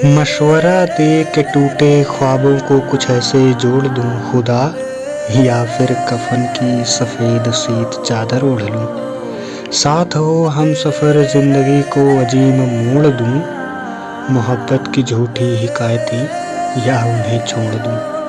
मशवरा दे के टूटे ख्वाबों को कुछ ऐसे जोड़ दूँ, खुदा, या फिर कफन की सफ़ेद सीत चादर ओढ़ लूँ। साथ हो हम सफ़र ज़िंदगी को अजीम मोड़ दूँ, मोहब्बत की झूठी हिकायती या उन्हें छोड़ दूँ।